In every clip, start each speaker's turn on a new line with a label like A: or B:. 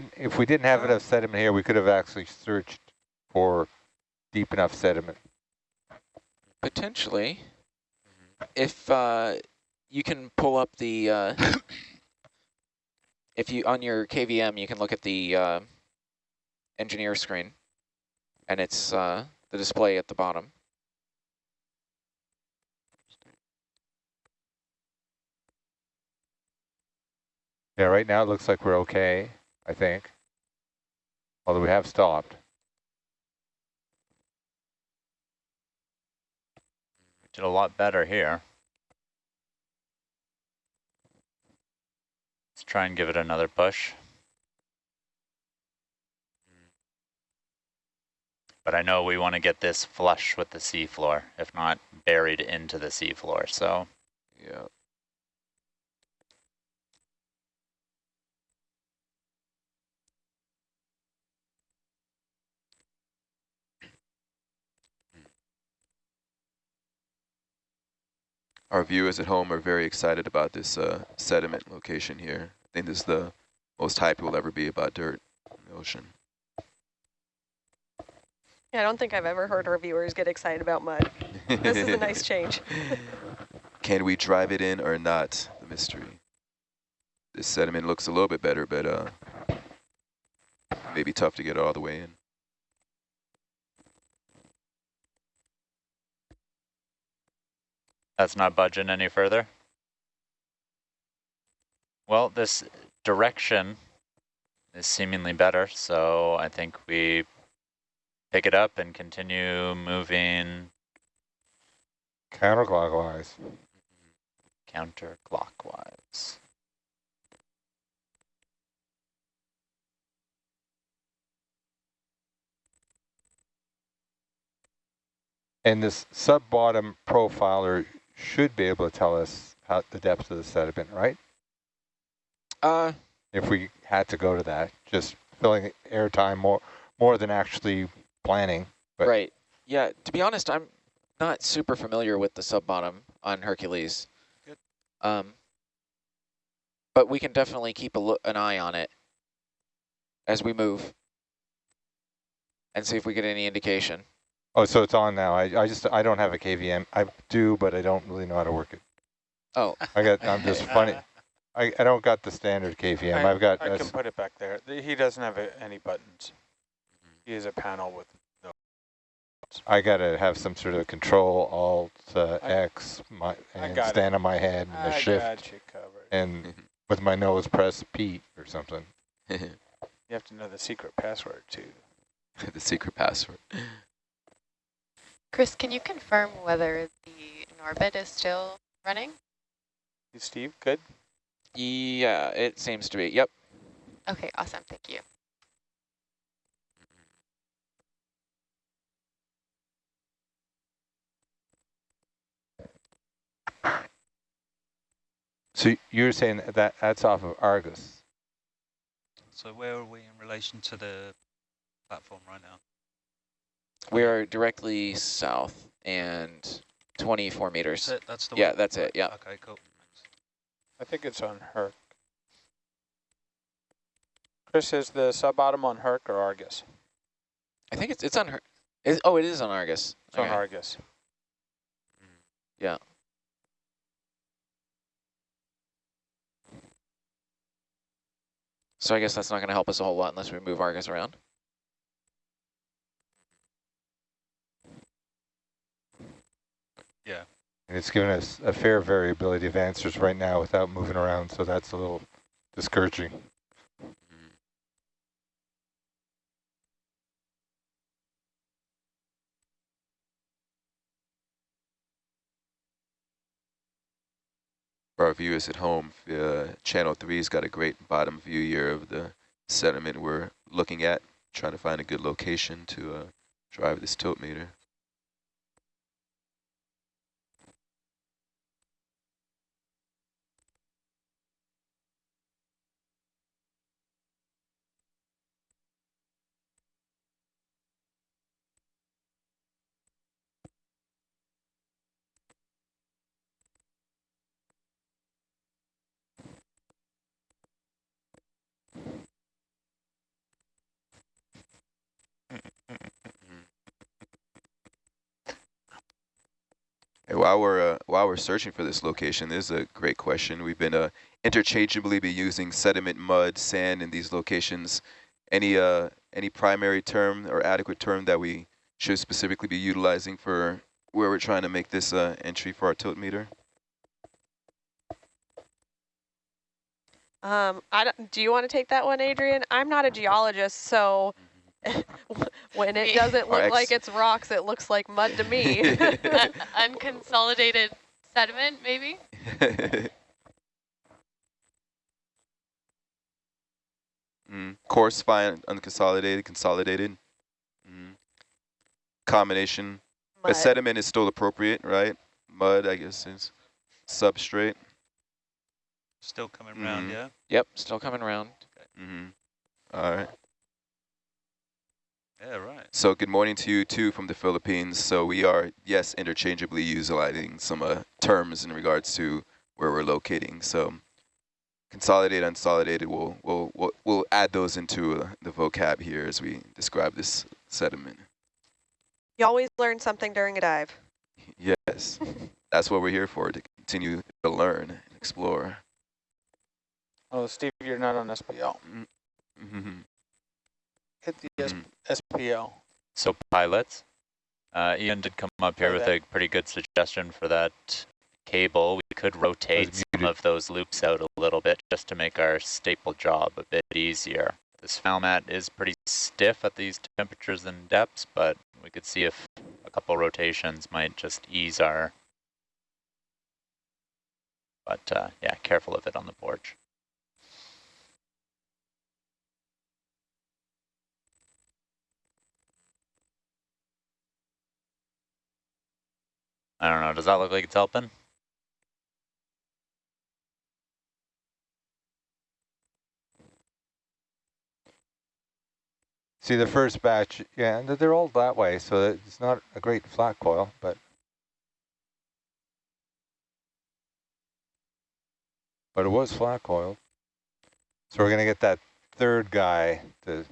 A: Didn't- If we didn't have enough sediment here, we could have actually searched for deep enough sediment.
B: Potentially, if uh, you can pull up the, uh, if you, on your KVM, you can look at the uh, engineer screen, and it's uh, the display at the bottom.
A: Yeah, right now it looks like we're okay, I think. Although we have stopped.
C: Did a lot better here. Let's try and give it another push. But I know we want to get this flush with the seafloor, if not buried into the seafloor. So
B: Yeah.
D: Our viewers at home are very excited about this uh, sediment location here. I think this is the most hype we'll ever be about dirt in the ocean.
E: Yeah, I don't think I've ever heard our viewers get excited about mud. This is a nice change.
D: Can we drive it in or not? The mystery. This sediment looks a little bit better, but uh, maybe tough to get all the way in.
C: That's not budging any further. Well, this direction is seemingly better, so I think we pick it up and continue moving
A: Counterclockwise.
C: counterclockwise.
A: And this sub-bottom profiler should be able to tell us how the depth of the sediment, right?
B: Uh,
A: If we had to go to that, just filling airtime more more than actually planning. But
B: right. Yeah, to be honest, I'm not super familiar with the sub-bottom on Hercules.
F: Good.
B: Um, but we can definitely keep a look, an eye on it as we move and see if we get any indication.
A: Oh, so it's on now. I, I just I don't have a KVM. I do, but I don't really know how to work it.
B: Oh,
A: I got I'm just funny. I, I don't got the standard KVM.
F: I,
A: I've got
F: I can put it back there. Th- He doesn't have a, any buttons. He has a panel with no.
A: I gotta have some sort of control alt uh,
F: I-
A: X my and
F: got it.
A: stand on my head and a
F: I
A: shift
F: got you covered.
A: and with my nose press Pete or something.
F: You have to know the secret password too.
D: the secret password.
G: Chris, can you confirm whether the Norbit is still running?
F: You, Steve, good?
B: yeah, it seems to be. Yep.
G: Okay, awesome. Thank you.
A: So you're saying that that's off of Argus.
H: So where are we in relation to the platform right now?
B: We are directly south and 24 meters.
H: That's it? That's the
B: Yeah,
H: one?
B: that's it, yeah.
H: Okay, cool.
F: I think it's on Herc. Chris, is the sub-bottom on Herc or Argus?
B: I think it's it's on her. Is, oh, it is on Argus.
F: It's on Argus. Mm.
B: Yeah. So I guess that's not going to help us a whole lot unless we move Argus around.
A: And it's given us a fair variability of answers right now without moving around, so that's a little discouraging.
D: For our viewers at home, uh, Channel 3's got a great bottom view here of the sediment we're looking at, trying to find a good location to uh, drive this tilt meter. While we're uh, while we're searching for this location, this is a great question. We've been uh, interchangeably be using sediment, mud, sand in these locations. Any uh any primary term or adequate term that we should specifically be utilizing for where we're trying to make this uh, entry for our tilt meter?
E: Um, I don't, do you want to take that one, Adrian? I'm not a geologist, so when it doesn't
D: Or
E: look like it's rocks, it looks like mud to me.
G: Un- unconsolidated sediment, maybe?
D: mm. Coarse, fine, unconsolidated, consolidated. Mm. Combination. But sediment is still appropriate, right? Mud, I guess, is substrate.
H: Still coming round,
D: Mhm.
H: yeah?
B: Yep, still coming around.
D: Mm -hmm. All right.
H: Yeah, right.
D: So good morning to you too from the Philippines. So we are, yes, interchangeably utilizing some uh, terms in regards to where we're locating. So consolidated, unsolidated, we'll, we'll, we'll, we'll add those into uh, the vocab here as we describe this sediment.
E: You always learn something during a dive.
D: Yes, that's what we're here for, to continue to learn and explore.
F: Oh, Steve, you're not on SPL.
D: Mhm.
F: Hit the S
D: Mhm.
F: SPL.
C: So pilots, uh, Ian did come up here
F: Oh,
C: with
F: that-
C: a pretty good suggestion for that cable. We could rotate some of those loops out a little bit just to make our staple job a bit easier. This Falmat is pretty stiff at these temperatures and depths, but we could see if a couple rotations might just ease our... But uh, yeah, careful of it on the porch. I don't know, does that look like it's helping?
A: See the first batch, yeah, they're all that way, so it's not a great flat coil, but but it was flat coiled. So we're gonna get that third guy to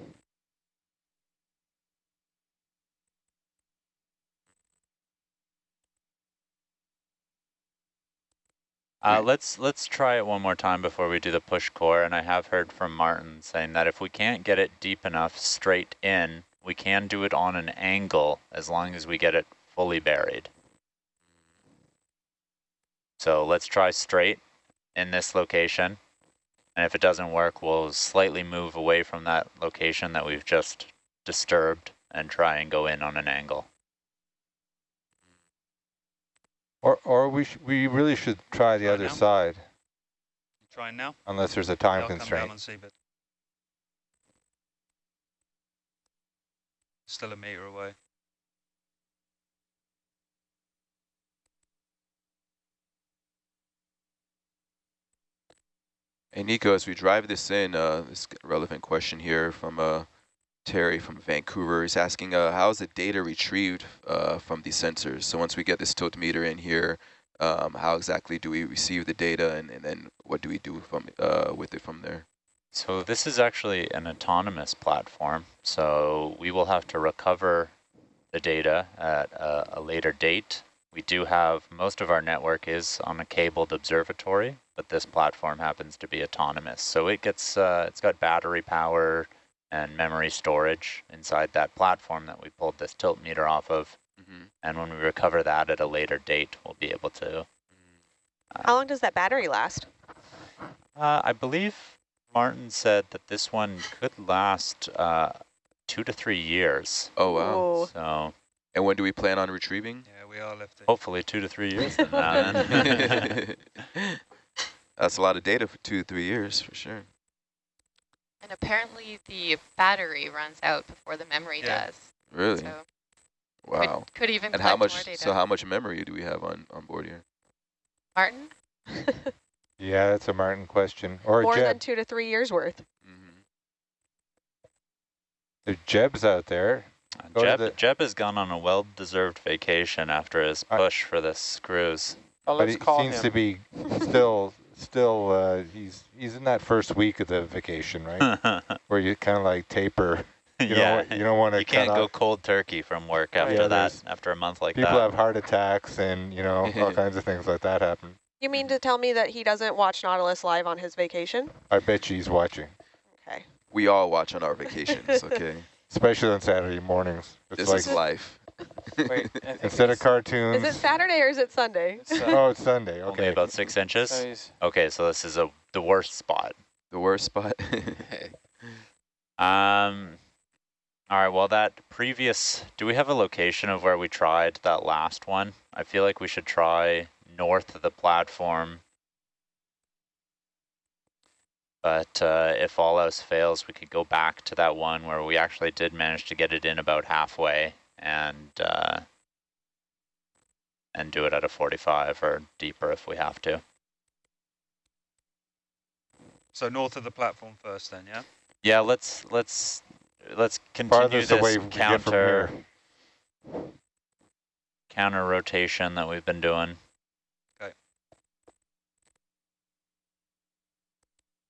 C: Uh, let's let's try it one more time before we do the push core. And I have heard from Martin saying that if we can't get it deep enough straight in, we can do it on an angle as long as we get it fully buried. So let's try straight in this location. And if it doesn't work, we'll slightly move away from that location that we've just disturbed and try and go in on an angle.
A: Or or we sh we really should try the
H: Try
A: other
H: now?
A: side
H: You trying now?
A: unless there's a time
H: I'll come
A: constraint.
H: down and see, but still a meter away.
D: Hey, Nico, as we drive this in, uh, this relevant question here from uh, Terry from Vancouver. He's asking, uh, how is the data retrieved uh, from these sensors? So once we get this tilt meter in here, um, how exactly do we receive the data, and, and then what do we do from uh, with it from there?
C: So this is actually an autonomous platform. So we will have to recover the data at a, a later date. We do have, most of our network is on a cabled observatory, but this platform happens to be autonomous. So it gets, uh, it's got battery power and memory storage inside that platform that we pulled this tilt meter off of.
D: Mm-hmm.
C: And when we recover that at a later date, we'll be able to.
E: How long does that battery last?
C: Uh, I believe Martin said that this one could last uh, two to three years.
D: Oh, wow.
E: Whoa.
C: So
D: And when do we plan on retrieving?
H: Yeah, we are left.
C: hopefully two to three years from now. then.
D: That's a lot of data for two, to three years, for sure.
G: And apparently the battery runs out before the memory
H: Yeah.
G: does.
D: Really?
G: So
D: wow.
G: could, could even
D: And how
G: collect more
D: much,
G: data.
D: so how much memory do we have on, on board here?
G: Martin?
A: Yeah, that's a Martin question. Or
E: More
A: Jeb.
E: than two to three years worth.
D: Mm-hmm.
A: There's Jeb's out there. Go to
C: Jeb,
A: the-
C: Jeb has gone on a well-deserved vacation after his
A: I-
C: push for this cruise.
F: Oh,
A: but
F: let's
A: he
F: call
A: seems
F: him.
A: to be still, still, uh, he's he's in that first week of the vacation, right? Where you kind of like taper. You
C: yeah,
A: don't, you don't want to
C: you can't
A: cut
C: go
A: off.
C: cold turkey from work after
A: Yeah,
C: that, after a month like that.
A: People
C: that.
A: have heart attacks and, you know, all kinds of things like that happen.
E: You mean to tell me that he doesn't watch Nautilus live on his vacation?
A: I bet you he's watching,
E: Okay.
D: We all watch on our vacations, okay?
A: especially on Saturday mornings. It's
D: this
A: like
D: is life.
F: Wait,
A: instead of
F: it's-
A: cartoons.
E: Is it Saturday or is it Sunday?
F: it's, uh,
A: oh, it's Sunday.
C: Only
A: Okay.
C: about six inches.
F: so
C: Okay, so this is a the worst spot.
D: The worst spot.
C: Um, all right, well, that previous, do we have a location of where we tried that last one? I feel like we should try north of the platform. But uh, if all else fails, we could go back to that one where we actually did manage to get it in about halfway and uh, and do it at a 45 or deeper if we have to.
H: So north of the platform first then, yeah?
C: Yeah, let's let's let's continue
A: Farthest
C: this
A: away we can get from
C: counter counter rotation that we've been doing. Okay.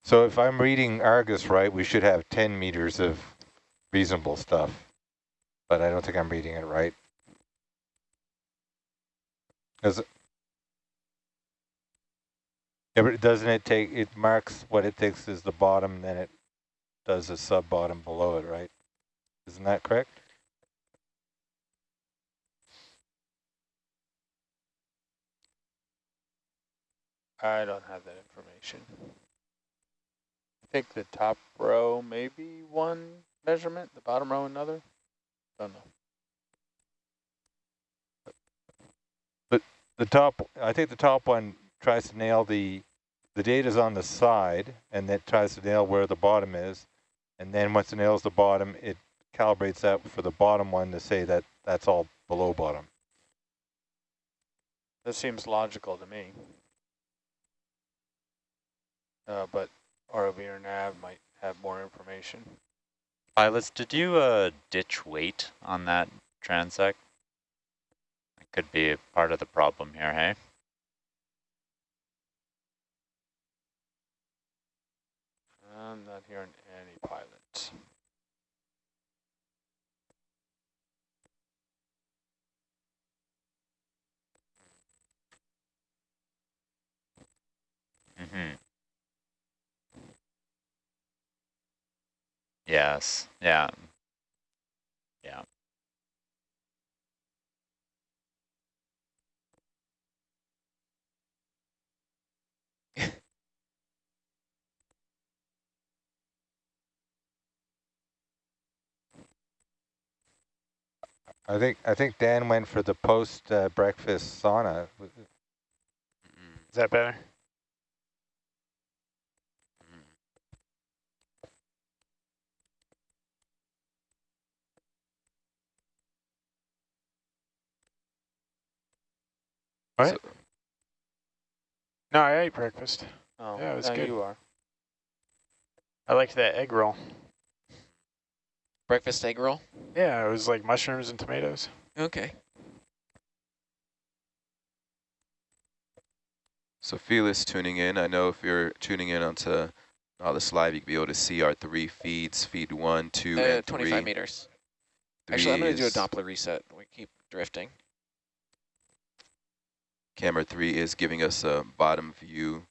A: So if I'm reading Argus right, we should have 10 meters of reasonable stuff. But I don't think I'm reading it right. Does it? Yeah, but doesn't it take, it marks what it thinks is the bottom, then it does a sub-bottom below it, right? Isn't that correct?
F: I don't have that information. I think the top row maybe one measurement, the bottom row another. Know.
A: The top, I think the top one tries to nail the, the data's on the side, and that tries to nail where the bottom is. And then once it nails the bottom, it calibrates that for the bottom one to say that that's all below bottom.
F: That seems logical to me. Uh, but ROV or nav might have more information.
C: Pilots, did you uh, ditch weight on that transect? It could be a part of the problem here, hey?
F: I'm not hearing any pilots.
C: Mm-hmm. Yes, yeah. Yeah.
A: I think I think Dan went for the post uh, breakfast sauna.
F: Is that better? What?
D: So-
F: No, I ate breakfast. Oh,
I: Yeah, it was
F: now
I: good.
F: you are. I liked that egg roll.
B: Breakfast egg roll?
I: Yeah, it was like mushrooms and tomatoes.
B: Okay.
D: So Felix tuning in. I know if you're tuning in onto Nautilus Live, you can be able to see our three feeds, feed one, two,
B: Uh,
D: and
B: 25
D: three.
B: meters.
D: Three
B: Actually, I'm going to do a Doppler reset. We keep drifting.
D: Camera three is giving us a bottom view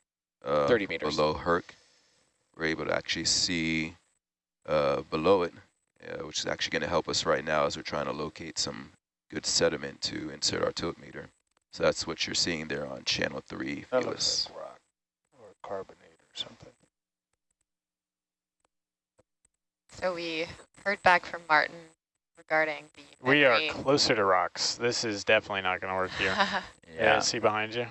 D: uh,
B: 30 meters.
D: below Herc. We're able to actually see uh, below it, uh, which is actually going to help us right now as we're trying to locate some good sediment to insert our tilt meter. So that's what you're seeing there on channel three,
F: That
D: Felix.
F: looks like rock or carbonate or something.
G: So we heard back from Martin regarding the
I: We are closer to rocks. This is definitely not going to work here. yeah, see behind you.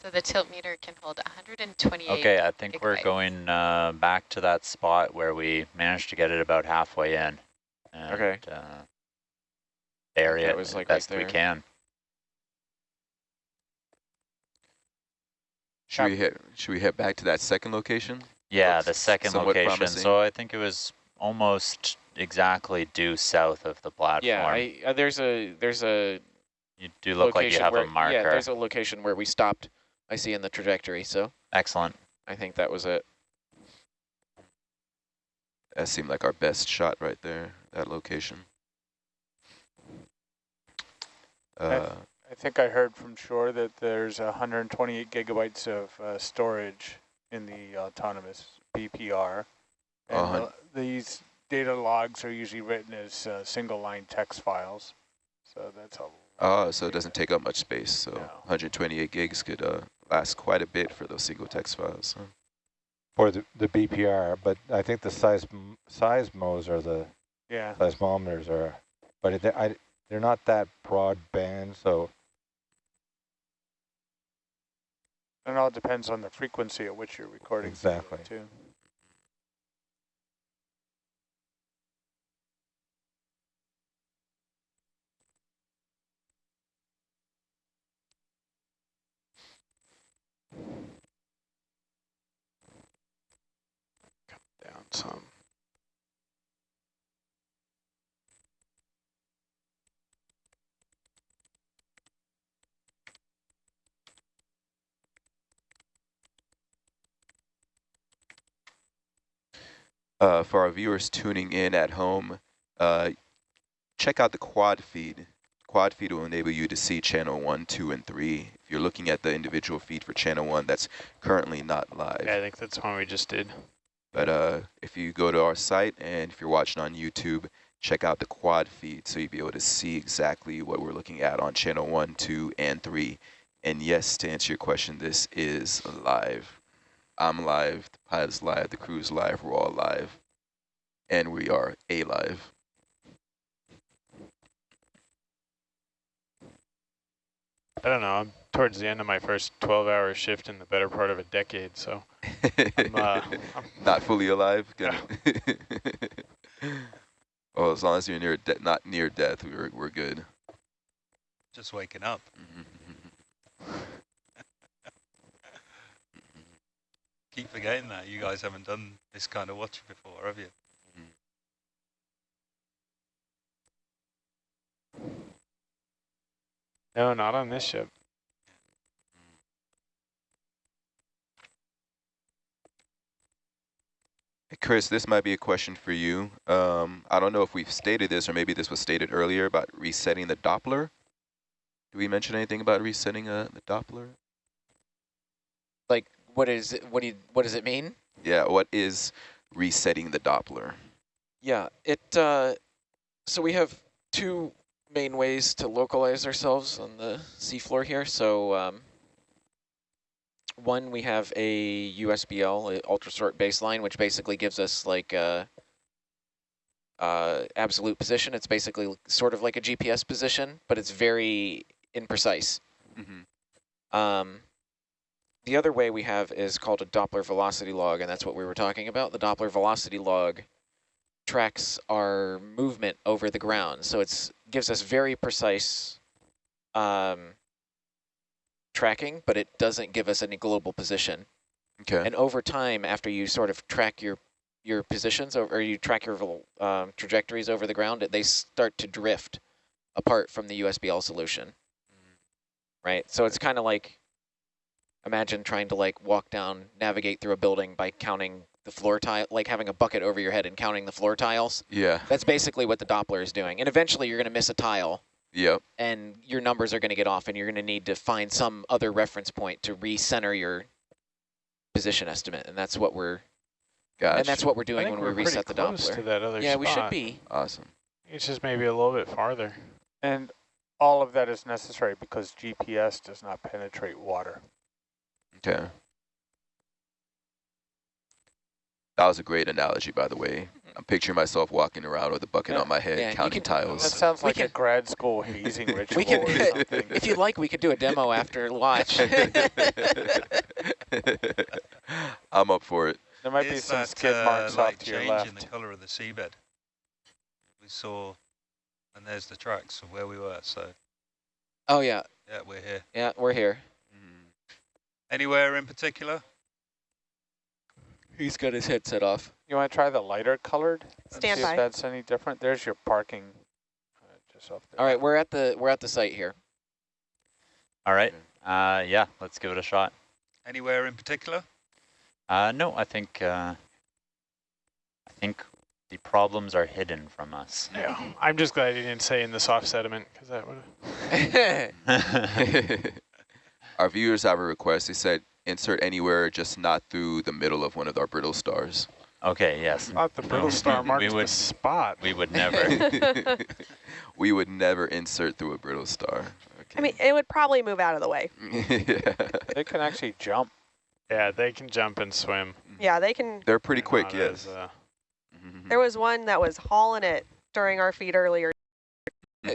G: so the tilt meter can hold 128.
C: Okay, I think we're going uh, back to that spot where we managed to get it about halfway in. And,
B: Okay.
C: Uh, bury it
B: was,
C: as
B: like, right
C: best we can.
D: Should we head should we head back to that second location?
C: Yeah,
D: Looks
C: the second location.
D: promising.
C: So I think it was almost exactly due south of the platform.
B: Yeah, I, uh, there's a there's a
C: you do look like you
B: location
C: have
B: where,
C: a marker.
B: Yeah, there's a location where we stopped. I see in the trajectory, so
C: Excellent.
B: I think that was it.
D: That seemed like our best shot right there, that location. Uh,
F: I think I heard from shore that there's 128 gigabytes of uh, storage in the autonomous BPR. And
D: Uh-huh.
F: uh, these data logs are usually written as uh, single line text files. So that's a
D: oh, so it doesn't take up much space. So
F: No.
D: 128 gigs could uh, last quite a bit for those single text files. huh?
A: For the, the BPR, but I think the size seismos are the
F: yeah.
A: seismometers are, but it, I, they're not that broad band, so
F: It all depends on the frequency at which you're recording.
A: Exactly.
F: Too.
I: Down some.
D: Uh, for our viewers tuning in at home, uh, check out the quad feed. Quad feed will enable you to see channel one, two, and three. If you're looking at the individual feed for channel one, that's currently not live.
I: Yeah, I think that's one we just did.
D: But uh, if you go to our site and if you're watching on YouTube, check out the quad feed so you'll be able to see exactly what we're looking at on channel one, two, and three. And yes, to answer your question, this is live. I'm live, the pilot's live, the crew's live, we're all live. And we are a
I: I don't know. I'm towards the end of my first 12-hour shift in the better part of a decade, so I'm, uh, I'm
D: not fully alive. Gonna well, as long as you're near de not near death, we're we're good.
H: Just waking up. Keep forgetting that. You guys haven't done this kind of watch before, have you?
I: No, not on this ship.
D: Hey, Chris, this might be a question for you. Um, I don't know if we've stated this or maybe this was stated earlier about resetting the Doppler. Do we mention anything about resetting uh, the Doppler?
B: Like, what is it, what do you, what does it mean?
D: Yeah, what is resetting the Doppler?
B: Yeah, it. Uh, so we have two main ways to localize ourselves on the seafloor here. So um, one, we have a USBL, a ultra short baseline, which basically gives us like a, uh, absolute position. It's basically sort of like a GPS position, but it's very imprecise.
D: Mm -hmm.
B: Um, the other way we have is called a Doppler velocity log, and that's what we were talking about. The Doppler velocity log tracks our movement over the ground. So it's gives us very precise um, tracking, but it doesn't give us any global position.
D: Okay.
B: And over time, after you sort of track your your positions over, or you track your um, trajectories over the ground, they start to drift apart from the USBL solution. Right. So it's kind of like imagine trying to like walk down, navigate through a building by counting the floor tile, like having a bucket over your head and counting the floor tiles.
D: Yeah.
B: That's basically what the Doppler is doing. And eventually you're going to miss a tile.
D: Yep.
B: And your numbers are going to get off and you're going to need to find some other reference point to recenter your position estimate. And that's what we're
D: Gotcha.
B: and that's what we're doing when
I: we're
B: we reset the Doppler.
I: to that other
B: yeah, we should be.
D: Awesome.
I: It's just maybe a little bit farther.
F: And all of that is necessary because GPS does not penetrate water.
D: Okay. That was a great analogy, by the way. I'm picturing myself walking around with a bucket
F: Yeah.
D: on my head,
B: Yeah,
D: counting
B: can-
F: That sounds
B: We
F: like a grad school hazing ritual
B: We can, if you'd like, we could do a demo after watch.
D: I'm up for it.
F: There might be some
H: that,
F: skid
H: uh,
F: marks
H: like
F: off to your
H: changing
F: left.
H: the colour of the seabed? We saw, and there's the tracks of where we were. So
B: oh yeah,
H: yeah, we're here.
B: yeah, we're here.
H: Anywhere in particular?
B: He's got his headset off.
F: You want to try the lighter colored? and
E: Stand
F: see
E: by.
F: if that's any different. There's your parking. Uh, just off there.
B: All right, we're at the we're at the site here.
C: All right. Uh, yeah, let's give it a shot.
H: Anywhere in particular?
C: Uh, no, I think uh, I think the problems are hidden from us.
I: Yeah, I'm just glad you didn't say in the soft sediment because that would.
D: our viewers have a request. They said insert anywhere, just not through the middle of one of our brittle stars.
C: Okay, yes.
I: Thought the brittle star marked
C: we would,
I: the spot.
C: We would never.
D: we would never insert through a brittle star. Okay.
E: I mean, it would probably move out of the way.
D: yeah.
F: They can actually jump.
I: Yeah, they can jump and swim.
E: Yeah, they can.
D: They're pretty
I: They're
D: quick, yes.
I: as, uh,
E: There was one that was hauling it during our feed earlier.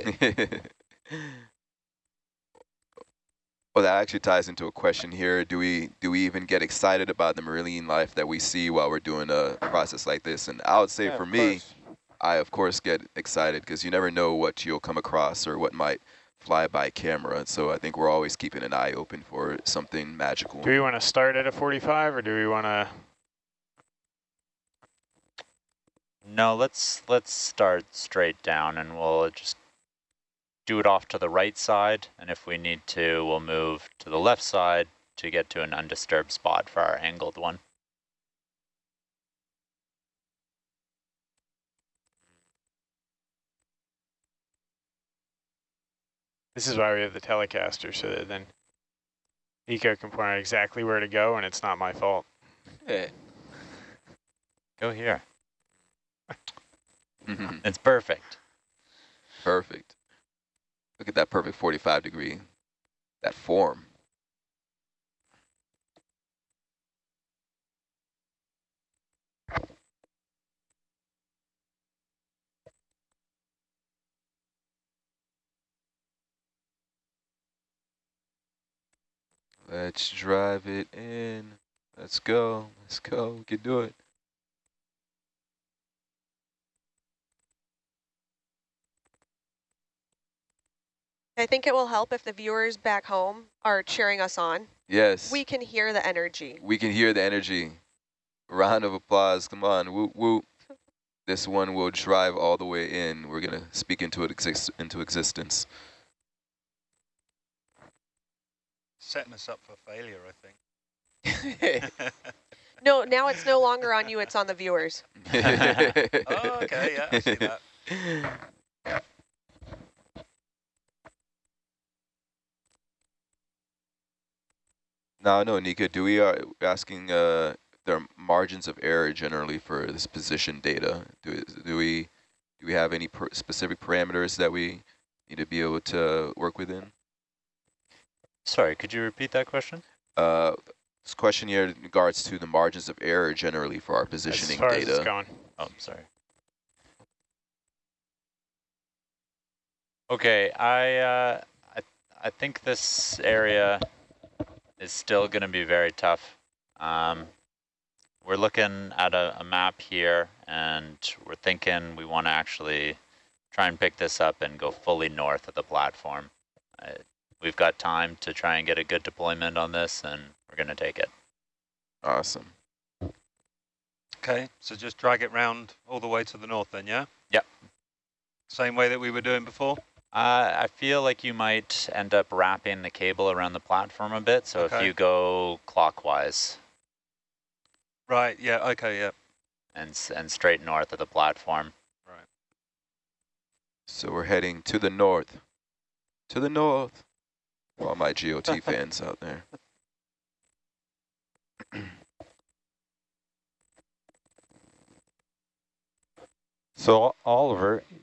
D: well, that actually ties into a question here. Do we do we even get excited about the marine life that we see while we're doing a process like this? And I would say
F: Yeah,
D: for me,
F: course.
D: I of course get excited because you never know what you'll come across or what might fly by camera. So I think we're always keeping an eye open for something magical.
I: do we want to start at a 45 or do we want to?
C: no, let's let's start straight down and we'll just do it off to the right side. And if we need to, we'll move to the left side to get to an undisturbed spot for our angled one.
I: This is why we have the Telecaster so that then Eco can point out exactly where to go and it's not my fault.
C: Go here. It's perfect.
D: perfect. Look at that perfect 45 degree. That form. Let's drive it in. Let's go. Let's go. We can do it.
E: I think it will help if the viewers back home are cheering us on.
D: Yes.
E: We can hear the energy.
D: We can hear the energy. Round of applause. Come on. Whoop, whoop. This one will drive all the way in. We're going to speak into it exist into existence.
H: Setting us up for failure, I think.
E: No, now it's no longer on you, it's on the viewers.
H: oh, okay, yeah, I see that.
D: Now, no, Nika, do we are asking uh, their margins of error generally for this position data? Do, do we do we have any per specific parameters that we need to be able to work within?
C: Sorry, could you repeat that question?
D: Uh, this question here in regards to the margins of error generally for our positioning
I: as far as it's
D: data.
I: going.
C: Oh, sorry. Okay, I uh, I I think this area is still going to be very tough. Um, we're looking at a, a map here, and we're thinking we want to actually try and pick this up and go fully north of the platform. Uh, we've got time to try and get a good deployment on this, and we're going to take it.
D: Awesome.
H: Okay, so just drag it round all the way to the north then, yeah?
C: Yep.
H: Same way that we were doing before?
C: Uh, I feel like you might end up wrapping the cable around the platform a bit. So if you go clockwise
H: Right, yeah, okay, yeah.
C: and and straight north of the platform.
H: Right.
D: So we're heading to the north. To the north. For all my GOT fans out there.
A: So Oliver, a-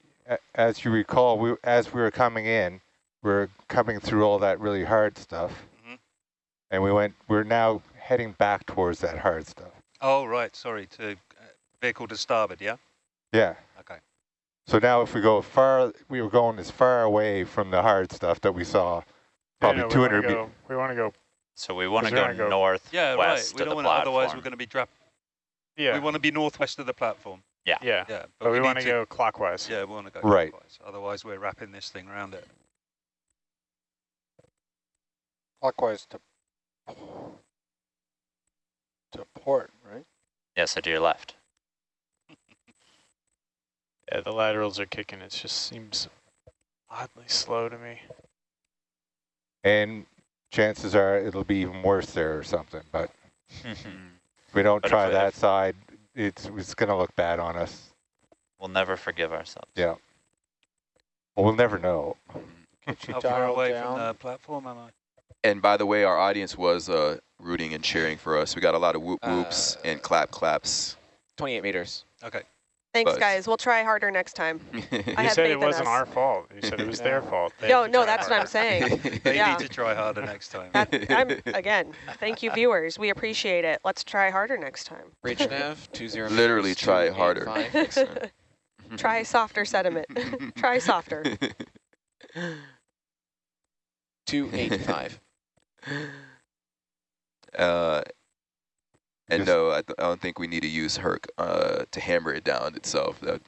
A: as you recall, we as we were coming in, we are coming through all that really hard stuff,
H: Mhm.
A: and we went. We're now heading back towards that hard stuff.
H: Oh, right, sorry, to uh, vehicle to starboard, yeah?
A: Yeah.
H: Okay.
A: So now, if we go far, we were going as far away from the hard stuff that we saw, probably
I: Yeah, no, we wanna
A: 200 meters.
I: go- We want to go,
C: So we want to go,
I: go-
C: north
H: Yeah, right,
C: west
H: we don't
C: the
H: want to, otherwise we're going to be drop.
I: yeah,
H: We want to be northwest of the platform.
I: Yeah.
H: Yeah, yeah
I: But we
H: need
I: want to go clockwise.
H: Yeah, we want to go
A: Right.
H: clockwise, Otherwise, we're wrapping this thing around it.
F: Clockwise to to port, right?
C: Yeah, so to your left.
I: Yeah, the laterals are kicking. It just seems oddly slow to me.
A: And chances are it'll be even worse there or something. But if we don't
C: But
A: try
C: we-
A: that
C: if-
A: side, it's it's going to look bad on us.
C: We'll never forgive ourselves.
A: Yeah. Well, we'll never know.
F: Get you
H: How far away
F: down.
H: from the platform am I?
D: And by the way, our audience was uh, rooting and cheering for us. We got a lot of whoop whoops
B: Uh,
D: and clap claps.
B: 28 meters.
H: Okay.
E: Thanks,
D: Buzz.
E: guys. We'll try harder next time. I
I: You
E: had
I: said
E: faith
I: it
E: in
I: wasn't
E: us.
I: our fault. You said it was their fault. They
E: No, no,
I: try
E: that's what I'm saying.
H: They
E: Yeah.
H: need to try harder next time.
E: That, I'm, again, thank you, viewers. We appreciate it. Let's try harder next time.
B: Bridge nav, 20
D: Literally
B: meters,
D: try harder.
B: 285.
D: next.
E: Try softer sediment. try softer.
B: 285.
D: Uh, and
A: Just-
D: no, I, th I don't think we need to use Herc uh, to hammer it down itself. That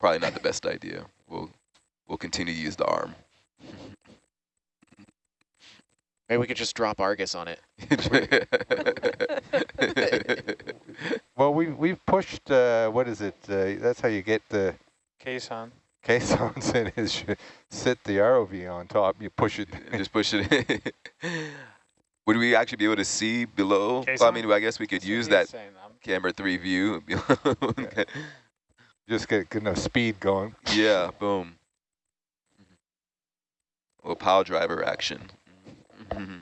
D: probably not the best idea. We'll we'll continue to use the arm.
B: Maybe we could just drop Argus on it.
A: Well, we we've pushed. Uh, what is it? Uh, that's how you get the
F: Case on.
A: caissons in. Is you sit the ROV on top. You push it.
D: Just push it. Would we actually be able to see below? Well, I mean, I guess we could
F: That's
D: use that
F: saying.
D: Camera three view.
A: Just get good enough speed going.
D: yeah, boom. Mm-hmm. Little power driver action. Mm-hmm.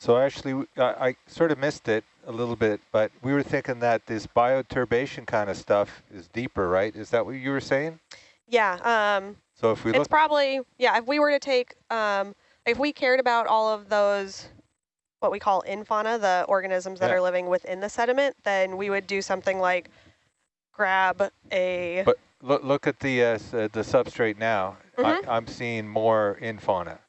A: So actually, I sort of missed it a little bit, but we were thinking that this bioturbation kind of stuff is deeper, right? Is that what you were saying?
E: Yeah. Um,
A: So if we
E: it's probably, yeah, if we were to take, um, if we cared about all of those, what we call infauna, the organisms that
A: Yeah.
E: are living within the sediment, then we would do something like grab a,
A: but look look at the uh, uh, the substrate now.
E: Mhm.
A: I, I'm seeing more infauna.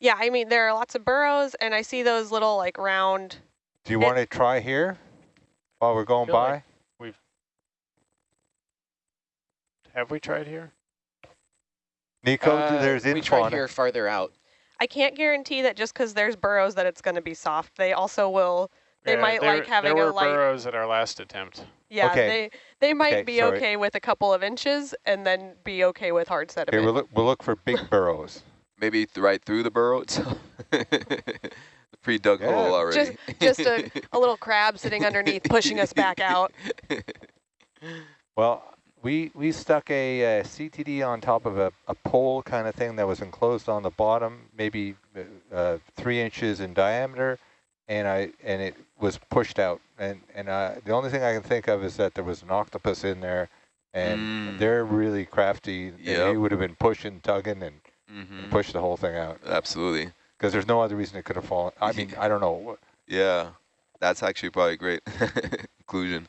E: Yeah, I mean, there are lots of burrows and I see those little like round,
A: Do you want to try here while we're going by?
I: like- Have Have we tried here?
A: Nico,
B: Uh,
A: there's in
B: we tried here farther out.
E: I can't guarantee that just because there's burrows that it's going to be soft. They also will, They might
I: there,
E: like having
I: there
E: a
I: were
E: light-
I: burrows at our last attempt.
E: yeah,
A: Okay.
E: they, they might
A: Okay,
E: be
A: sorry.
E: okay with a couple of inches and then be okay with hard sediment.
A: Okay,
E: sediment.
A: we'll look, we'll look for big burrows.
D: Maybe th right through the burrow itself. Pre-dug
A: Yeah.
D: hole already.
E: just a, a little crab sitting underneath pushing us back out.
A: Well, we we stuck a, uh CTD on top of a, a pole kind of thing that was enclosed on the bottom, maybe uh, uh, three inches in diameter, and I and it was pushed out. And and uh, the only thing I can think of is that there was an octopus in there, and
D: Mm.
A: they're really crafty. and
D: Yep.
A: He would have been pushing, tugging, and
D: hmm
A: pushed the whole thing out
D: Absolutely.
A: because there's no other reason it could have fallen. I mean, I don't know.
D: Yeah, that's actually probably a great conclusion.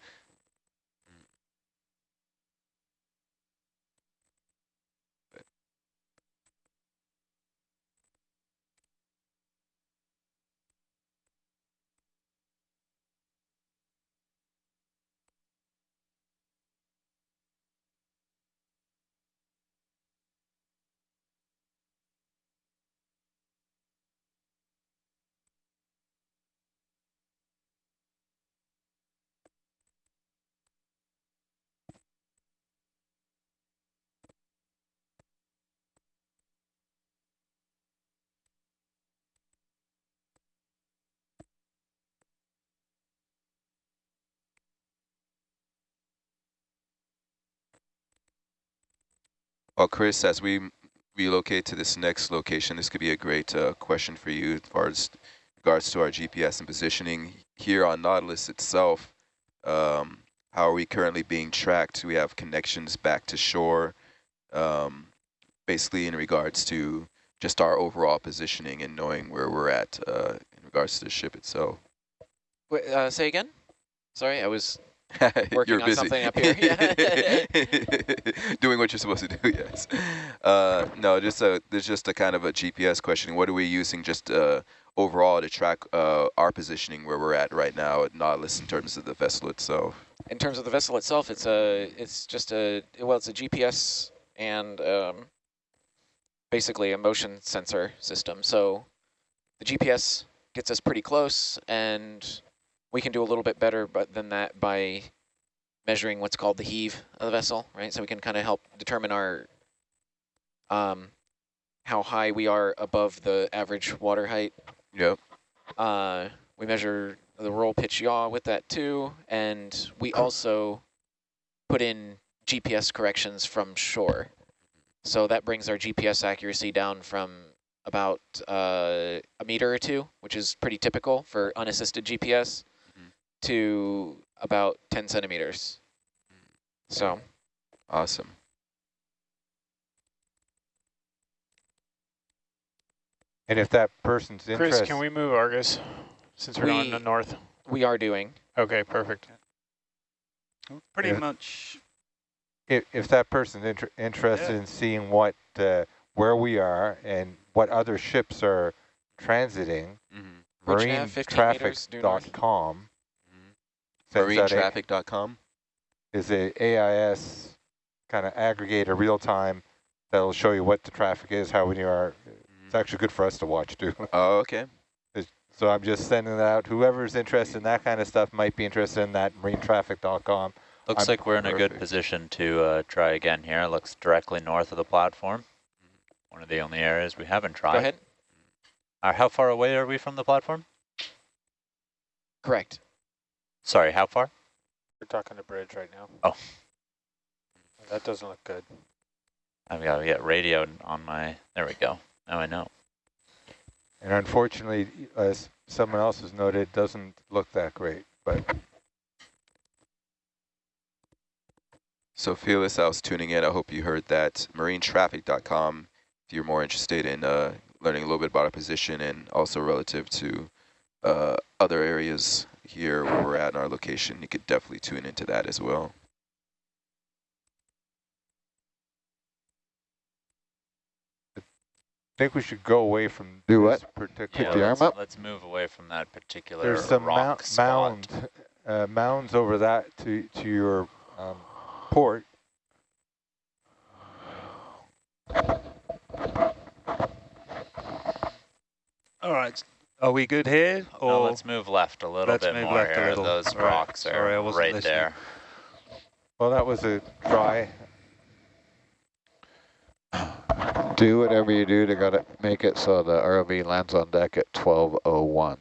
D: Well, Chris, as we relocate to this next location, this could be a great uh, question for you as far as regards to our GPS and positioning here on Nautilus itself. Um, how are we currently being tracked? We have connections back to shore? Um, basically in regards to just our overall positioning and knowing where we're at uh, in regards to the ship itself.
B: Wait, uh, say again? Sorry, I was Working
D: you're
B: on
D: busy.
B: something up here, yeah.
D: Doing what you're supposed to do, yes. Uh, no, just a, there's just a kind of a GPS question. What are we using just uh, overall to track uh, our positioning where we're at right now at Nautilus in terms of the vessel itself?
B: In terms of the vessel itself, it's a it's just a well, it's a GPS and um, basically a motion sensor system. So the GPS gets us pretty close, and we can do a little bit better, but than that by measuring what's called the heave of the vessel, right? So we can kind of help determine our um, how high we are above the average water height.
D: Yep.
B: Uh, we measure the roll pitch yaw with that too, and we also put in GPS corrections from shore. So that brings our GPS accuracy down from about uh, a meter or two, which is pretty typical for unassisted GPS. To about 10 centimeters. So
D: Awesome.
A: And if that person's
I: Chris,
A: interested,
I: can we move Argus since we're going
B: We-
I: to north?
B: we are doing.
I: Okay, perfect.
H: Pretty
A: Yeah.
H: much.
A: if, if that person's inter interested
H: Yeah.
A: in seeing what, uh, where we are and what other ships are transiting,
D: Mm-hmm.
B: Which nav, 15 meters due north?
A: marinetraffic.com sends out a-
D: Marinetraffic.com.
A: is a AIS kind of aggregator real time that'll show you what the traffic is, how many are. It's actually good for us to watch too.
D: Oh, okay.
A: So I'm just sending that out. Whoever's interested in that kind of stuff might be interested in that marinetraffic.com.
C: Looks
A: I'm
C: like we're in a good position to uh, try again here. It looks directly north of the platform. One of the only areas we haven't tried.
B: Go ahead.
C: Uh, how far away are we from the platform?
B: Correct.
C: Sorry, how far?
F: We're talking to bridge right now.
C: Oh.
F: That doesn't look good.
C: I've got to get radio on my, there we go. Now I know.
A: And unfortunately, as someone else has noted, it doesn't look that great. But
D: So Fearless, I was tuning in. I hope you heard that. Marinetraffic.com, if you're more interested in uh, learning a little bit about our position and also relative to uh, other areas here where we're at in our location, you could definitely tune into that as well.
A: I think we should go away from
J: Do
A: this
J: what?
A: particular.
J: the arm
C: let's,
J: up?
C: let's move away from that particular
A: There's some
C: rock
A: mount,
C: spot.
A: mound, uh, mounds over that to to your um, port.
H: All right. Are we good here? Or
C: No, let's move left a little
H: Let's
C: bit
H: move
C: more
H: left a
C: here.
H: little.
C: Those
H: All right.
C: rocks
H: Sorry, I
C: are
H: wasn't
C: right
H: listening.
C: there.
A: Well, that was a try.
J: Do whatever you do to gotta make it so the ROV lands on deck at 1201.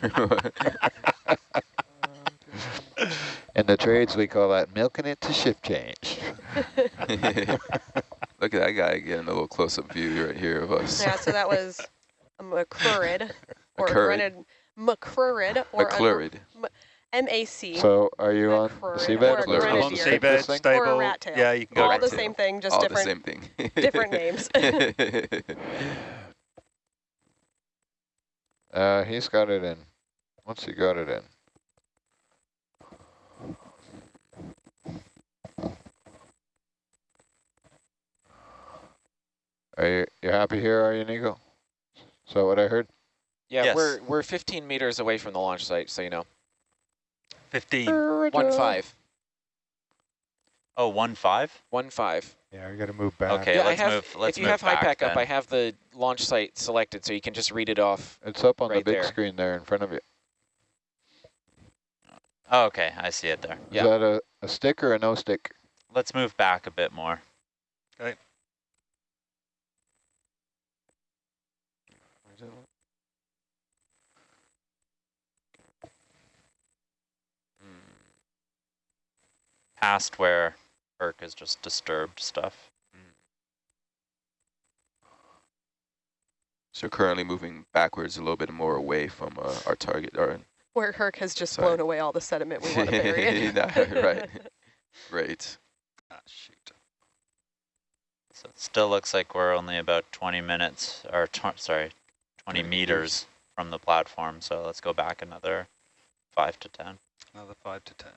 J: In the trades, we call that milking it to shift change.
D: Look at that guy getting a little close-up view right here of us.
E: Yeah, so that was a McCurrid, or
D: McCurrid.
E: rented McCurrid, or
D: McClurrid.
E: M-A-C.
J: So are you on
E: McCurrid,
J: seabed?
E: or
D: McClurrid.
H: on seabed, stable.
E: Or a rat tail.
H: Yeah, you can go
E: All
H: rat
E: the
H: tail.
E: same thing, just
D: All
E: different.
D: the same thing.
E: different names.
J: Uh, he's got it in. Once he got it in? Are you you happy here, are you, Nico? Is that what I heard?
B: Yeah,
C: Yes.
B: we're we're 15 meters away from the launch site, so you know.
H: 15.
B: One five.
C: Oh, one five?
B: One five.
A: Yeah, we got to move back.
C: Okay,
B: yeah,
C: let's
B: have,
C: move. Let's
B: if you
C: move
B: have high
C: back
B: pack up. I have the launch site selected, so you can just read it off.
J: It's up on the big
B: there.
J: screen there in front of you.
C: Oh, okay, I see it there.
J: Is Yeah. That a, a stick or a no stick?
C: Let's move back a bit more. Past where Herc is just disturbed stuff.
D: So currently moving backwards a little bit more away from uh, our target. Our,
E: Where Herc has just
D: Sorry.
E: blown away all the sediment we want to bury.
D: Nah, right. Great.
H: Ah, shoot.
C: So it still looks like we're only about 20 minutes, or tw sorry, 20
D: 20
C: meters from the platform. So let's go back another five to 10.
H: Another five to ten.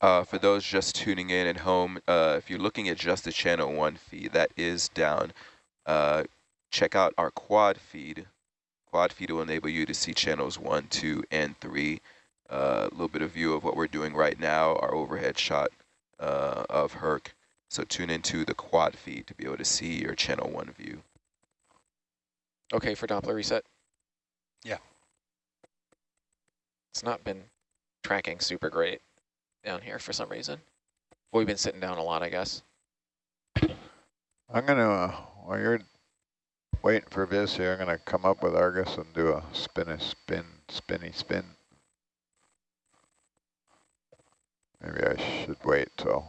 D: Uh, for those just tuning in at home, uh, if you're looking at just the channel one feed, that is down. Uh, check out our quad feed. Quad feed will enable you to see channels one, two, and three. Uh, A little bit of view of what we're doing right now, our overhead shot uh, of Herc. So tune into the quad feed to be able to see your channel one view.
B: Okay for Doppler reset?
H: Yeah.
B: It's not been tracking super great down here for some reason. Well, we've been sitting down a lot, I guess.
J: I'm gonna, uh, while you're waiting for Viz here, I'm gonna come up with Argus and do a spinny spin, spinny spin. Maybe I should wait till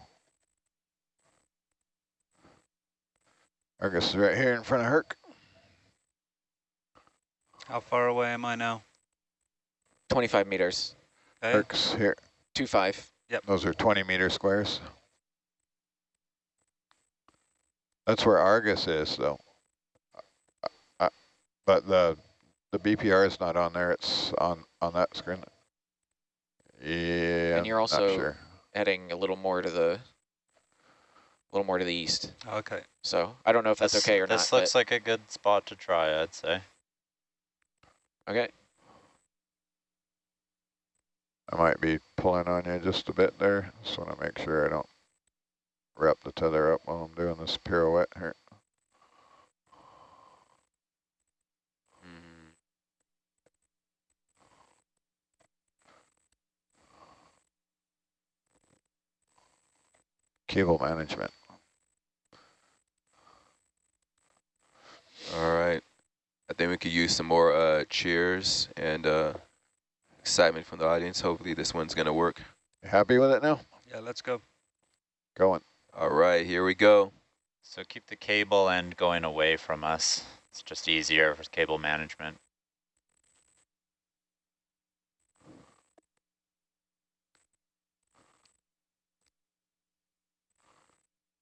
J: Argus is right here in front of Herc.
H: How far away am I now?
B: 25 meters,
H: Okay.
J: Herc's here.
B: two five.
J: Those are 20 meter squares. That's where Argus is, though. Uh, uh, but the the BPR is not on there. It's on on that screen. Yeah.
B: And you're
J: not
B: also-
J: sure.
B: heading a little more to the, a little more to the east.
H: Okay.
B: So I don't know if that's
C: This-
B: okay or
C: This
B: not.
C: This looks like a good spot to try, I'd say.
B: okay.
J: I might be pulling on you just a bit there. Just want to make sure I don't wrap the tether up while I'm doing this pirouette here.
D: Mhm.
J: Cable management.
D: All right. I think we could use some more uh, cheers and uh, excitement from the audience. Hopefully this one's going to work.
J: Happy with it now?
H: Yeah, let's go.
J: Going.
D: All right, here we go.
C: So keep the cable end going away from us. It's just easier for cable management.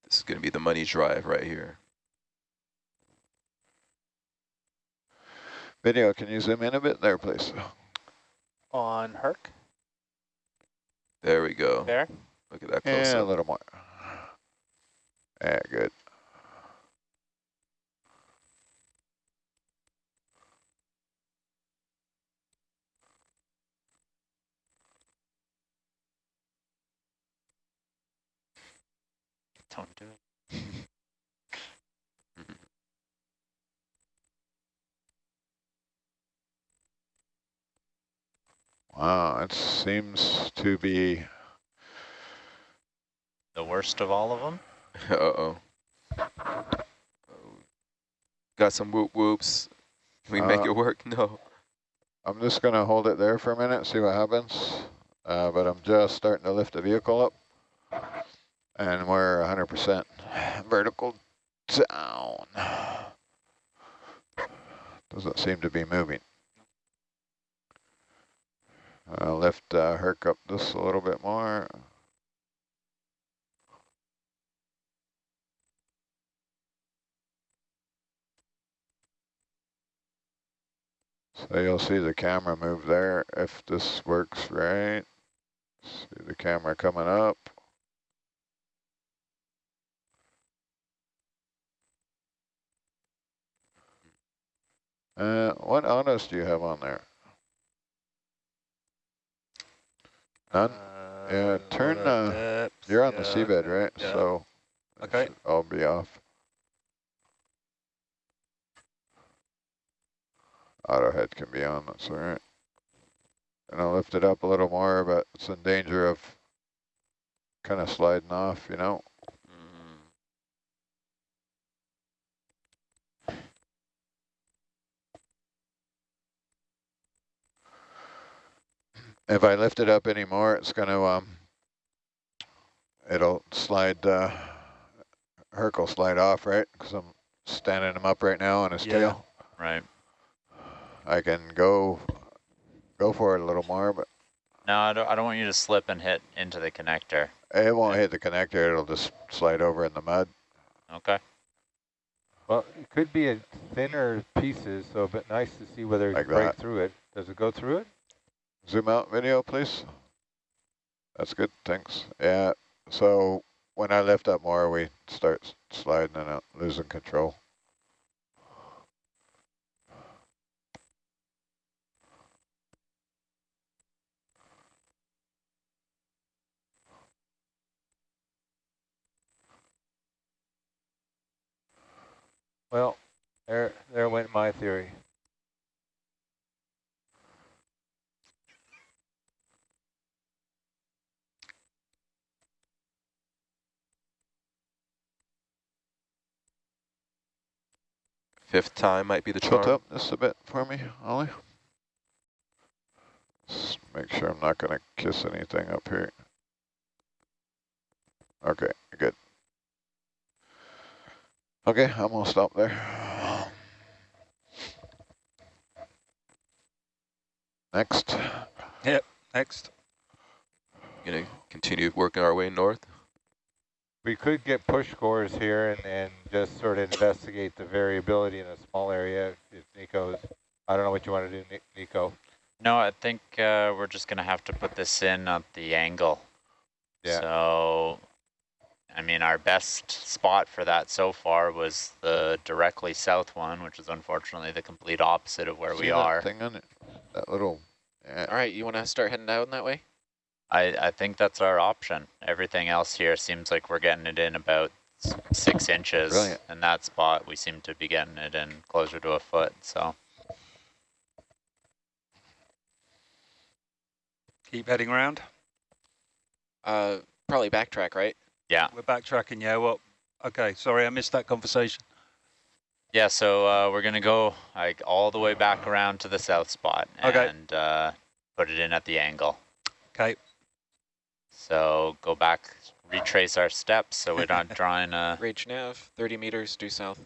D: This is going to be the money drive right here.
J: Video, can you zoom in a bit there, please?
F: On Herc,
D: There we go.
F: there.
D: Look at that close
J: Yeah, a little more. Yeah, good.
C: Don't do it.
J: Wow, it seems to be
C: The worst of all of them?
D: Uh-oh. Oh. Got some whoop whoops. Can we make
J: Uh,
D: it work? No.
J: I'm just going to hold it there for a minute, see what happens. Uh, but I'm just starting to lift the vehicle up. And we're 100% vertical down. Doesn't seem to be moving. I'll lift uh, Herc up just a little bit more. So you'll see the camera move there if this works right. See the camera coming up. Uh, what autos do you have on there? None? Yeah, turn, uh, You're on the seabed, right?
H: yeah.
J: So
H: Okay.
J: I'll be off. Auto head can be on, that's all right. And I'll lift it up a little more, but it's in danger of kind of sliding off, you know? If I lift it up anymore, it's going to, um, it'll slide, uh, Herc will slide off, right? Because I'm standing him up right now on his
H: Yeah.
J: tail.
C: Right.
J: I can go, go for it a little more, but
C: No, I don't, I don't want you to slip and hit into the connector.
J: it won't hit the connector. It'll just slide over in the mud.
C: Okay.
A: Well, it could be a thinner pieces, so but nice to see whether it
J: Like
A: can break
J: that.
A: through it. Does it go through it?
J: Zoom out video, please. That's good, thanks. Yeah, so when I lift up more, we start sliding and losing control.
A: Well, there, there went my theory.
D: Fifth time might be the
J: Tilt up just a bit for me, Ollie. Just make sure I'm not gonna kiss anything up here. Okay, good. Okay, I'm gonna stop there. Next.
H: Yep, next.
D: Gonna continue working our way north.
A: We could get push scores here and, and just sort of investigate the variability in a small area if Nico's, I don't know what you want to do, Nico.
C: No, I think uh, we're just going to have to put this in at the angle.
A: Yeah.
C: So, I mean, our best spot for that so far was the directly south one, which is unfortunately the complete opposite of where
J: See
C: we
J: that
C: are.
J: Thing on it, that little. Yeah.
B: All right, you want to start heading down that way?
C: I, I think that's our option. Everything else here seems like we're getting it in about six inches.
J: Brilliant.
C: In that spot, we seem to be getting it in closer to a foot. So,
H: Keep heading around.
B: Uh, probably backtrack, right?
C: yeah.
H: We're backtracking. Yeah. Well. Okay. Sorry, I missed that conversation.
C: Yeah, so uh, we're going to go like all the way back around to the south spot
H: Okay.
C: and uh, put it in at the angle.
H: Okay.
C: So go back, retrace our steps so we're not drawing a...
B: Rage nav, 30 meters due south.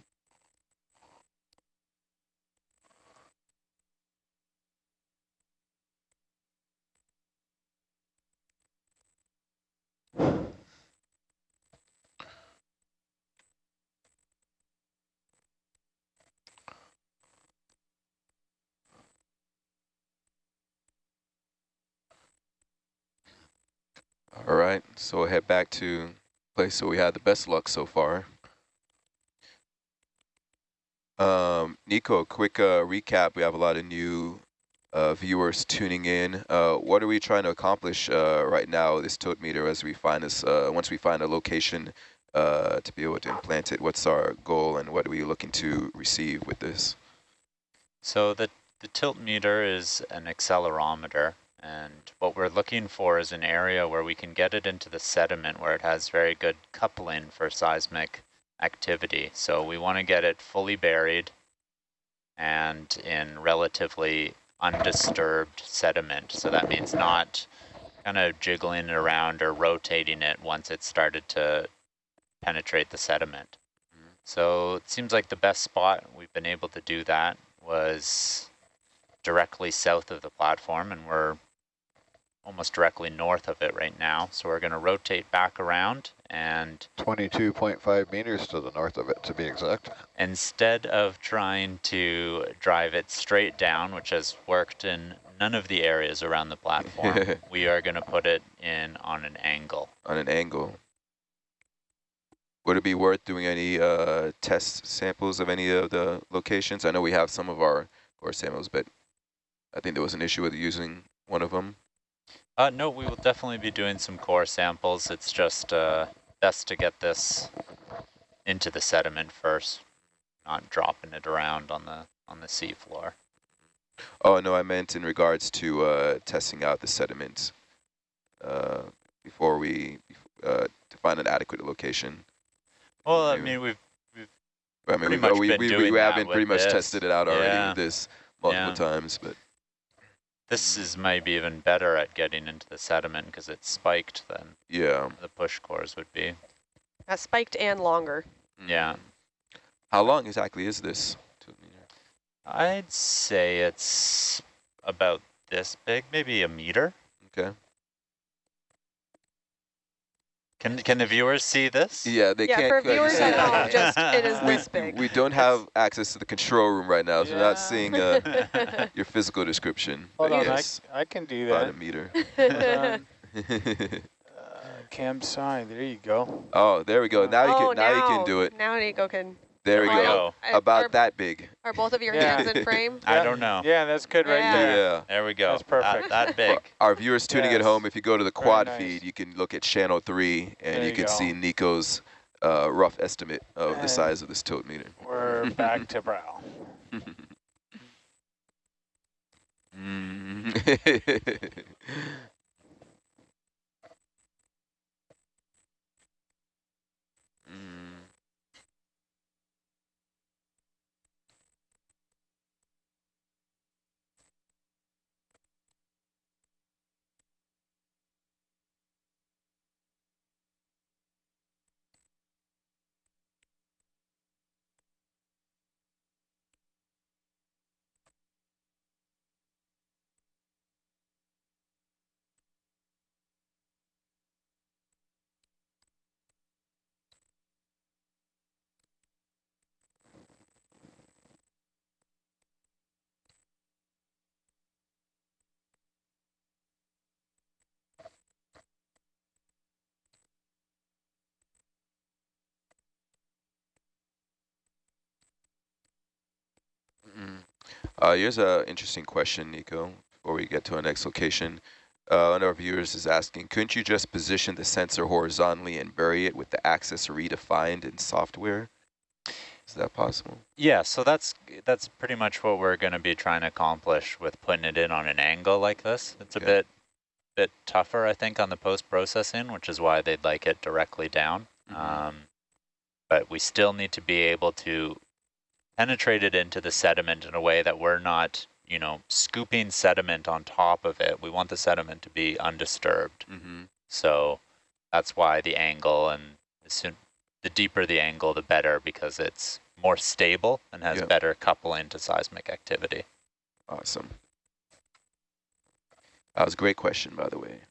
D: All right, so we'll head back to place where we had the best luck so far. Um, Nico, quick uh, recap. We have a lot of new uh, viewers tuning in. Uh, what are we trying to accomplish uh, right now, this tilt meter, as we find this, uh, once we find a location uh, to be able to implant it? What's our goal and what are we looking to receive with this?
C: So the, the tilt meter is an accelerometer and what we're looking for is an area where we can get it into the sediment where it has very good coupling for seismic activity. So we want to get it fully buried and in relatively undisturbed sediment. So that means not kind of jiggling it around or rotating it once it started to penetrate the sediment. So it seems like the best spot we've been able to do that was directly south of the platform and we're almost directly north of it right now. So we're going to rotate back around and
J: 22.5 meters to the north of it, to be exact.
C: instead of trying to drive it straight down, which has worked in none of the areas around the platform, we are going to put it in on an angle.
D: on an angle. Would it be worth doing any uh, test samples of any of the locations? I know we have some of our core samples, but I think there was an issue with using one of them.
C: Uh, no, we will definitely be doing some core samples. It's just uh, best to get this into the sediment first, not dropping it around on the on the seafloor.
D: Oh, no, I meant in regards to uh, testing out the sediment uh, before we, uh, to find an adequate location.
C: Well, I mean, we've
D: I mean,
C: Pretty
D: we,
C: much
D: we,
C: been
D: we,
C: doing
D: we haven't pretty much
C: this.
D: tested it out already
C: Yeah.
D: with this multiple
C: Yeah.
D: times, but
C: this is maybe even better at getting into the sediment because it's spiked than
D: yeah.
C: the push cores would be.
E: Uh, spiked and longer.
C: Yeah.
D: How long exactly is this? tilt meter?
C: I'd say it's about this big, maybe a meter.
D: Okay.
C: Can can the viewers see this?
D: Yeah, they
E: yeah,
D: can't
E: Yeah,
D: for
E: viewers at home, just it is
D: we,
E: this big.
D: we don't have access to the control room right now, so we're not seeing uh, your physical description.
F: Hold on,
D: yes,
F: I, I can do
D: about
F: that.
D: a meter.
F: Uh, cam sign, there you go.
D: oh, there we go. Now you
E: oh,
D: can now, you can do it.
E: Now Nico can.
D: There we go.
E: don't-
D: About
E: are,
D: that big.
E: Are both of your
F: Yeah.
E: hands in frame?
C: I don't know.
F: Yeah, that's good right
E: Yeah.
F: there.
D: Yeah.
C: There we go.
F: That's perfect.
C: That, that big.
D: For our viewers tuning at
F: Yes.
D: home, if you go to the
F: Very
D: quad
F: nice.
D: feed, you can look at channel three, and
F: There
D: you
F: you
D: can
F: go.
D: see Nico's uh, rough estimate of the
F: And-
D: size of this tilt meter.
F: We're back to brow.
D: Uh, here's an interesting question, Nico, before we get to our next location. Uh, one of our viewers is asking, couldn't you just position the sensor horizontally and bury it with the axis redefined in software? Is that possible?
C: Yeah, so that's that's pretty much what we're going to be trying to accomplish with putting it in on an angle like this. It's a
D: Yeah.
C: bit bit tougher, I think, on the post-processing, which is why they'd like it directly down.
D: Mhm.
C: Um, but we still need to be able to penetrate it into the sediment in a way that we're not, you know, scooping sediment on top of it. We want the sediment to be undisturbed.
D: Mm-hmm.
C: So that's why the angle and the, soon, the deeper the angle, the better because it's more stable and has
D: Yeah.
C: better coupling to seismic activity.
D: Awesome. That was a great question, by the way.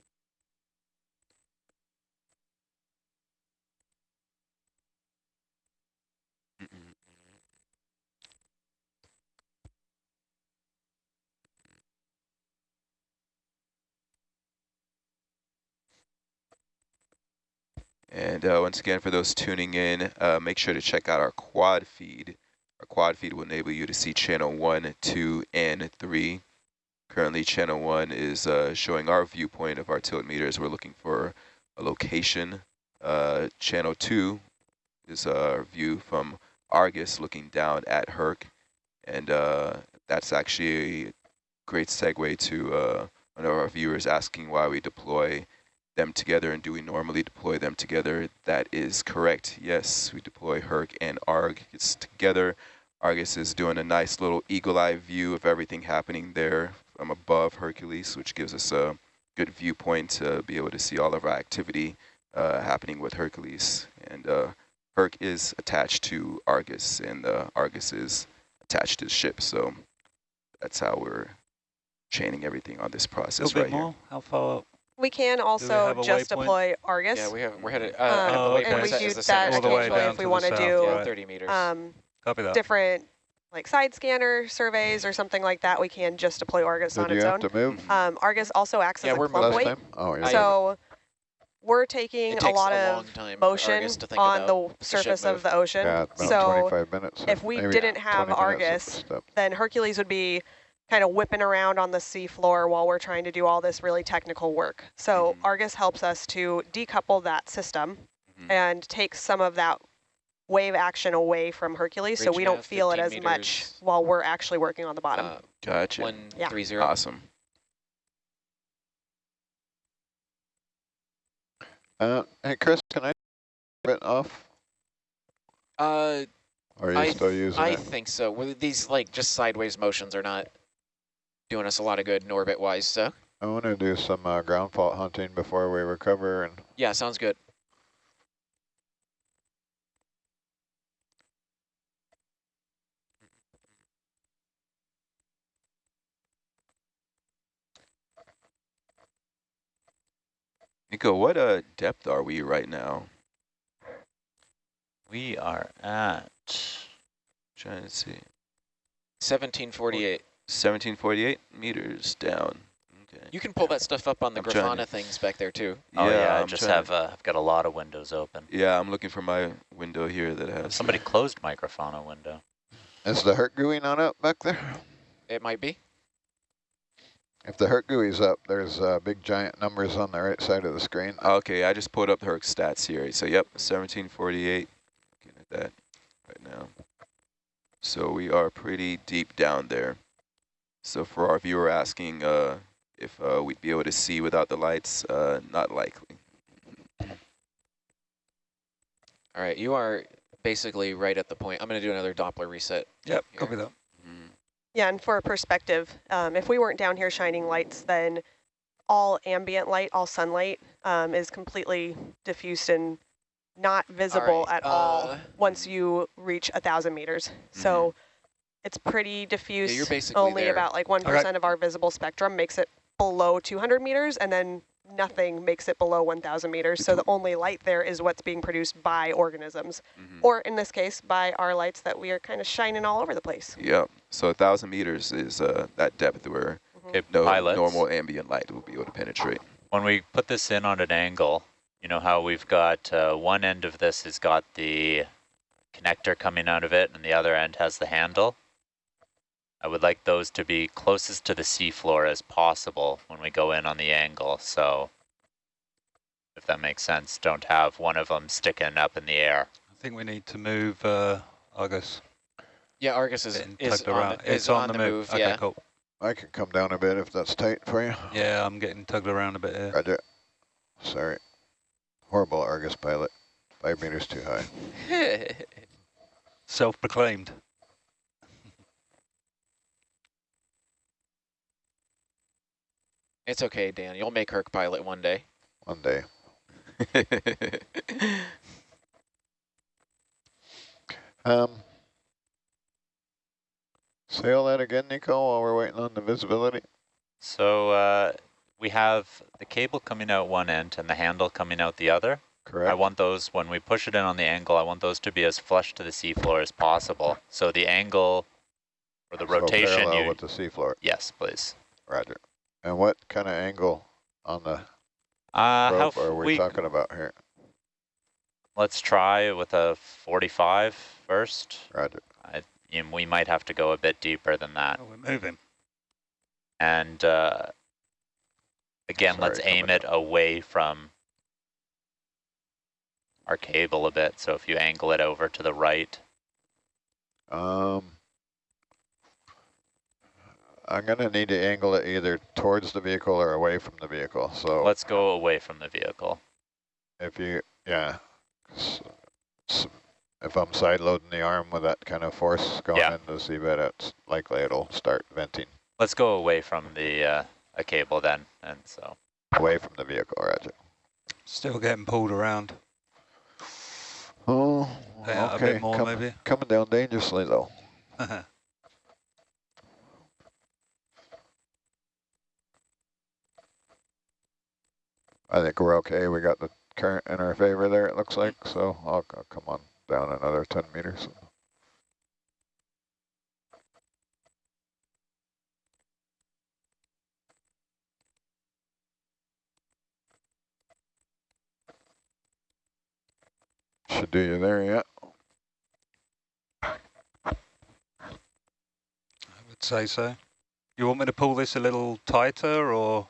D: And uh, once again, for those tuning in, uh, make sure to check out our quad feed. Our quad feed will enable you to see channel 1, 2, and 3. Currently, channel 1 is uh, showing our viewpoint of our tilt meters. We're looking for a location. Uh, channel 2 is our view from Argus looking down at Herc. And uh, that's actually a great segue to uh, one of our viewers asking why we deploy them together and do we normally deploy them together? That is correct. Yes, we deploy Herc and Argus together. Argus is doing a nice little eagle eye view of everything happening there from above Hercules, which gives us a good viewpoint to be able to see all of our activity uh, happening with Hercules. And uh, Herc is attached to Argus and uh, Argus is attached to the ship. So that's how we're chaining everything on this process right here.
H: How far up?
E: We can also
H: a
E: just
H: waypoint?
E: deploy Argus.
B: Yeah, we have, we're headed, uh,
E: Um,
H: Oh, okay.
E: and we
B: Argus
E: do that
B: center
H: All the way
E: occasionally if we want to do
B: Yeah, 30 meters.
E: um,
H: Copy that.
E: different like side scanner surveys or something like that. We can just deploy Argus
J: Did
E: on
J: you
E: its
J: have
E: own.
J: to move
E: Um, Argus also acts
B: Yeah,
E: as a
B: we're
E: clump weight.
J: Oh, you're
E: So we're taking a lot
B: a
E: of
B: long time for
E: motion
B: Argus to think
E: on
B: about
E: the
B: the
E: surface of the ocean.
J: yeah,
E: so
J: 25 minutes.
E: if we didn't have Argus, then Hercules would be kind of whipping around on the seafloor while we're trying to do all this really technical work. So
D: Mhm.
E: Argus helps us to decouple that system
D: Mhm.
E: and take some of that wave action away from Hercules so we don't feel it
B: 15
E: as much while we're actually working on the bottom.
B: Uh,
D: Gotcha.
B: One
E: Yeah.
B: three zero.
D: Awesome.
J: Uh, hey, Chris, can I bit off?
B: Uh,
J: are you
B: I
J: still
B: th-
J: using
B: I
J: it?
B: think so. Well, these like just sideways motions are not doing us a lot of good in orbit wise. So
J: I want to do some uh, ground fault hunting before we recover. And
B: yeah, sounds good.
D: Nico, what uh, depth are we right now?
C: We are at
D: Trying to see.
B: 1748.
D: 1748 meters down. Okay.
B: You can pull that stuff up on the
D: I'm
B: Grafana things back there too.
C: Oh yeah, I
D: I'm
C: just have uh, I've got a lot of windows open.
D: Yeah, I'm looking for my window here that has.
C: Somebody closed my Grafana window.
J: Is the Herc GUI not up back there?
B: It might be.
J: If the Herc GUI's up, there's uh, big giant numbers on the right side of the screen.
D: Okay, I just pulled up her stats here. So yep, 1748. Looking at that right now. So we are pretty deep down there. So for our viewer asking uh, if uh, we'd be able to see without the lights, uh, not likely.
B: All right, you are basically right at the point. I'm going to do another Doppler reset.
H: Yep,
B: here.
H: copy that.
D: Mm.
E: Yeah, and for perspective, um, if we weren't down here shining lights, then all ambient light, all sunlight, um, is completely diffused and not visible
B: right,
E: at all
B: uh,
E: once you reach a thousand meters. So it's pretty diffuse.
B: you're basically
E: Only
B: there.
E: about like one
H: Okay.
E: of our visible spectrum makes it below 200 meters, and then nothing makes it below 1,000 meters. So the only light there is what's being produced by organisms,
D: Mhm.
E: or in this case, by our lights that we are kind of shining all over the place.
D: Yep. So thousand meters is uh, that depth where
C: Okay,
D: no
C: pilots.
D: normal ambient light will be able to penetrate.
C: When we put this in on an angle, you know how we've got uh, one end of this has got the connector coming out of it and the other end has the handle. I would like those to be closest to the seafloor as possible when we go in on the angle. So if that makes sense, don't have one of them sticking up in the air.
H: I think we need to move uh, Argus.
B: Yeah, Argus is,
H: Getting
B: is,
H: tugged
B: on
H: around.
B: the, is
H: It's on, the move. Okay,
B: yeah.
H: cool.
J: I can come down a bit if that's tight for you.
H: Yeah, I'm getting tugged around a bit here.
J: Roger. Sorry. Horrible Argus pilot. Five meters too high.
H: Self-proclaimed.
B: It's okay, Dan. You'll make Herc pilot one day.
J: One day. Um, say all that again, Nico, while we're waiting on the visibility.
C: So uh, we have the cable coming out one end and the handle coming out the other.
J: Correct.
C: I want those, when we push it in on the angle, I want those to be as flush to the seafloor as possible. So the angle or the
J: So
C: rotation,
J: parallel
C: you,
J: with the seafloor.
C: yes, please.
J: Roger. And what kind of angle on the
C: Uh,
J: rope
C: f-
J: are we,
C: we,
J: talking about here?
C: let's try with a 45 first.
J: Roger.
C: I, you know, we might have to go a bit deeper than that.
H: Oh, we're moving.
C: And uh, again,
J: Sorry,
C: let's aim
J: coming
C: it away from our cable a bit. So if you angle it over to the right,
J: Um, I'm going to need to angle it either towards the vehicle or away from the vehicle. So
C: let's go away from the vehicle.
J: if you, yeah, s- s- if I'm side loading the arm with that kind of force going
C: Yeah.
J: into the seabed, it's likely it'll start venting
C: Let's go away from the uh, a cable then. And so
J: away from the vehicle, Roger.
H: Still getting pulled around.
J: Oh,
H: Yeah, a
J: okay.
H: bit more
J: com-
H: maybe.
J: Coming down dangerously though. I think we're okay. We got the current in our favor there, it looks like. So I'll, I'll come on down another 10 meters. Should do you there, yeah.
H: I would say so. You want me to pull this a little tighter or?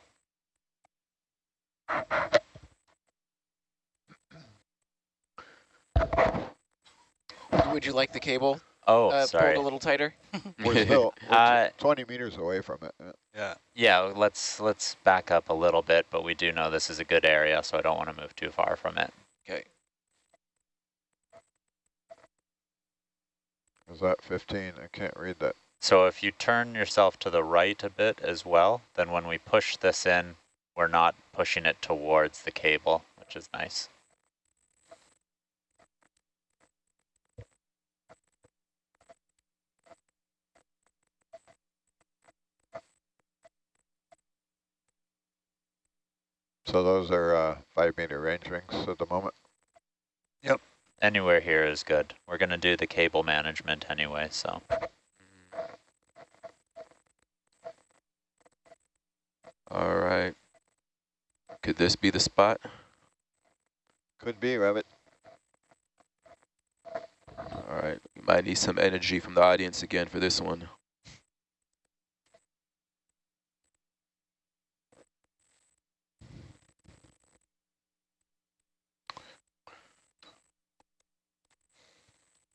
B: Would you like the cable
C: oh,
B: uh,
C: sorry.
B: pulled a little tighter?
J: We're still we're
C: Uh,
J: 20 meters away from it. yeah.
H: Yeah.
C: Yeah, let's let's back up a little bit, but we do know this is a good area, so I don't want to move too far from it.
B: Okay.
J: Is that 15? I can't read that.
C: So if you turn yourself to the right a bit as well, then when we push this in, we're not pushing it towards the cable, which is nice.
J: So those are uh, five meter range rings at the moment.
H: Yep.
C: Anywhere here is good. We're going to do the cable management anyway, so.
D: All right. Could this be the spot?
J: Could be, Rabbit.
D: All right. We might need some energy from the audience again for this one.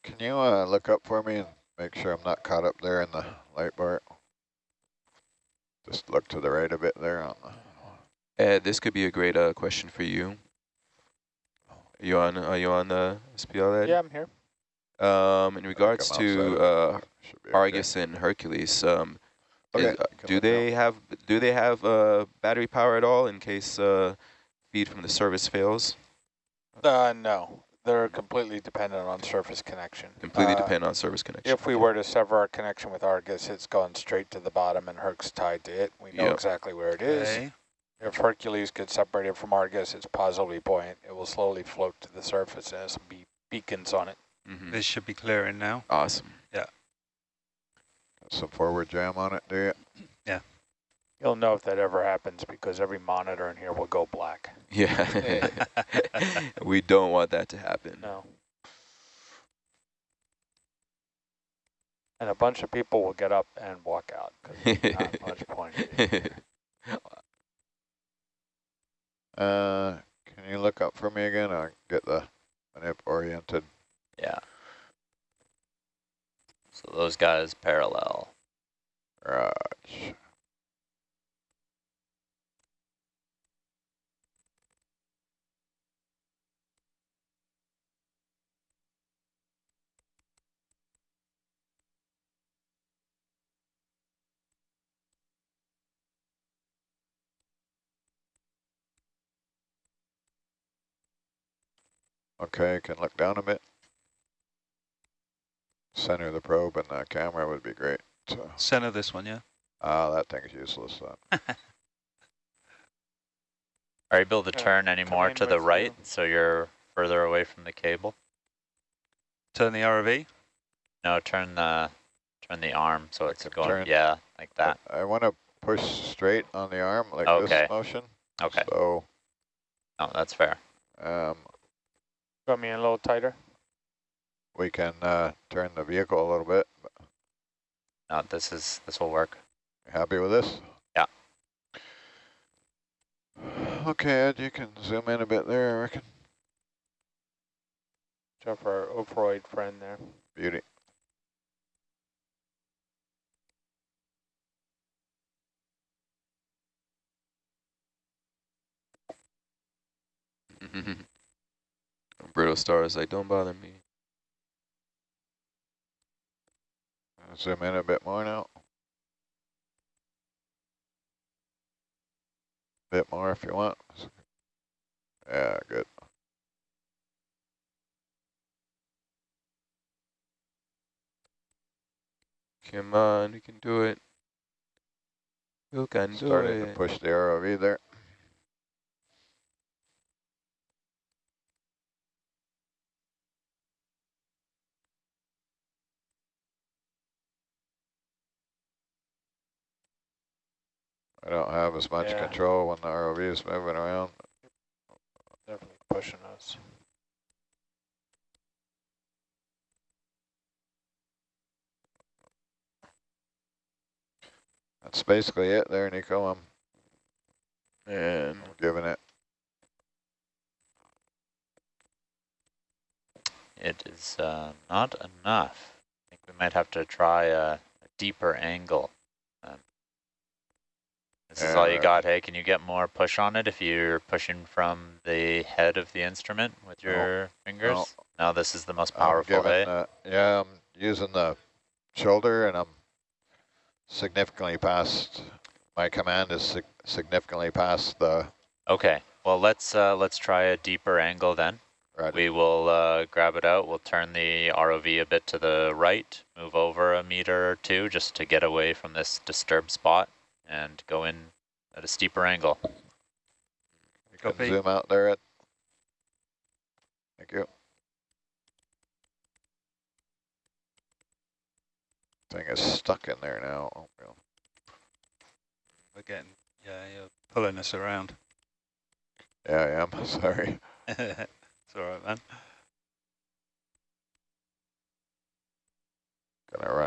J: Can you uh, look up for me and make sure I'm not caught up there in the light bar? Just look to the right a bit there on the
D: Ed, this could be a great uh, question for you. Are you on? Are you on the SPL, Ed?
F: Yeah, I'm here.
D: Um, in regards to uh,
J: of it. Okay.
D: Argus and Hercules, um,
J: Okay,
D: is- uh, do
J: look now.
D: they have do they have uh, battery power at all in case uh, feed from the service fails?
F: Uh, no, they're completely dependent on surface connection.
D: Completely
F: Uh,
D: depend on service connection.
F: If we were to sever our connection with Argus, it's going straight to the bottom and Herc's tied to it. We know
D: Yep.
F: exactly where it is.
H: Okay.
F: If Hercules gets separated from Argus, it's positively buoyant. It will slowly float to the surface and has some be beacons on it.
D: Mhm.
H: This should be clearing now.
D: Awesome. Yeah.
J: Got some forward jam on it, do you? Yeah.
F: You'll know if that ever happens because every monitor in here will go black.
D: Yeah. we don't want that to happen.
F: No. And a bunch of people will get up and walk out because there's not much point.
J: Uh, can you look up for me again? I'll get the manip oriented.
C: Yeah. So those guys parallel.
J: Raj. Okay, can look down a bit. Center of the probe and the camera would be great. So,
H: Center this one, yeah?
J: ah, that thing's useless then.
C: Are you able to
F: Yeah,
C: turn any more to the right
F: you.
C: so you're further away from the cable?
H: Turn the ROV.
C: No, turn the turn the arm so it's going.
J: turn-
C: Yeah, like that.
J: I, I want to push straight on the arm like
C: Okay.
J: this motion.
C: Okay.
J: So,
C: Oh, that's fair.
J: um,
F: Got me in a little tighter.
J: we can uh, turn the vehicle a little bit.
C: No, this is this will work.
J: Happy with this?
C: Yeah.
J: Okay, Ed, you can zoom in a bit there, I reckon.
F: Check for our Ophiuroid friend there.
J: Beauty.
D: Brittle stars, like, don't bother me.
J: Zoom in a bit more now. Bit more if you want. Yeah, good.
D: Come on, you can do it. You can do it.
J: Starting to push the ROV there. I don't have as much
F: Yeah.
J: control when the ROV is moving around.
F: Definitely pushing us.
J: That's basically it there, Nico. I'm
D: And
J: giving it.
C: It is uh, not enough. I think we might have to try a, a deeper angle. This is all you got. Hey, can you get more push on it if you're pushing from the head of the instrument with
J: No.
C: your fingers? No, this is the most powerful,
J: giving,
C: hey?
J: uh, yeah, I'm using the shoulder and I'm significantly past, my command is sig significantly past the,
C: Okay, well, let's uh, let's try a deeper angle then.
J: right,
C: We will uh, grab it out. We'll turn the ROV a bit to the right, move over a meter or two just to get away from this disturbed spot and go in at a steeper angle.
J: Zoom out there. At Thank you. Thing is stuck in there now. Oh, well.
H: Again, yeah, you're pulling us around.
J: Yeah, I am. Sorry.
H: it's all right, man.
J: Gonna run